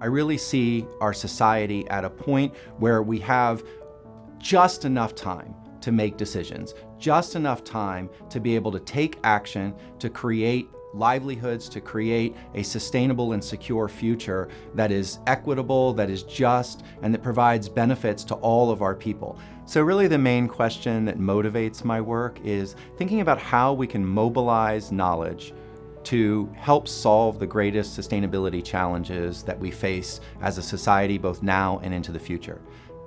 I really see our society at a point where we have just enough time to make decisions, just enough time to be able to take action to create livelihoods, to create a sustainable and secure future that is equitable, that is just, and that provides benefits to all of our people. So really the main question that motivates my work is thinking about how we can mobilize knowledge to help solve the greatest sustainability challenges that we face as a society both now and into the future.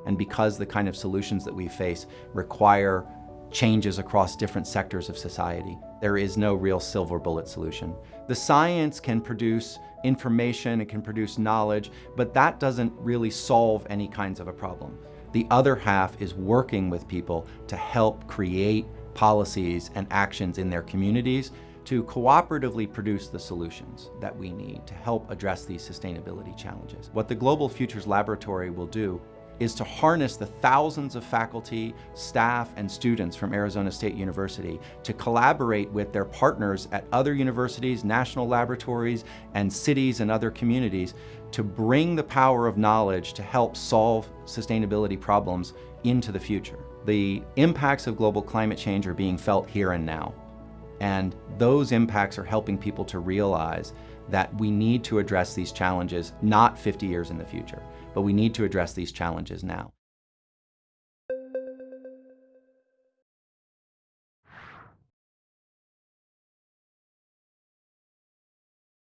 And because the kind of solutions that we face require changes across different sectors of society. There is no real silver bullet solution. The science can produce information, it can produce knowledge, but that doesn't really solve any kinds of a problem. The other half is working with people to help create policies and actions in their communities to cooperatively produce the solutions that we need to help address these sustainability challenges. What the Global Futures Laboratory will do is to harness the thousands of faculty, staff, and students from Arizona State University to collaborate with their partners at other universities, national laboratories, and cities and other communities to bring the power of knowledge to help solve sustainability problems into the future. The impacts of global climate change are being felt here and now. And those impacts are helping people to realize that we need to address these challenges not 50 years in the future, but we need to address these challenges now.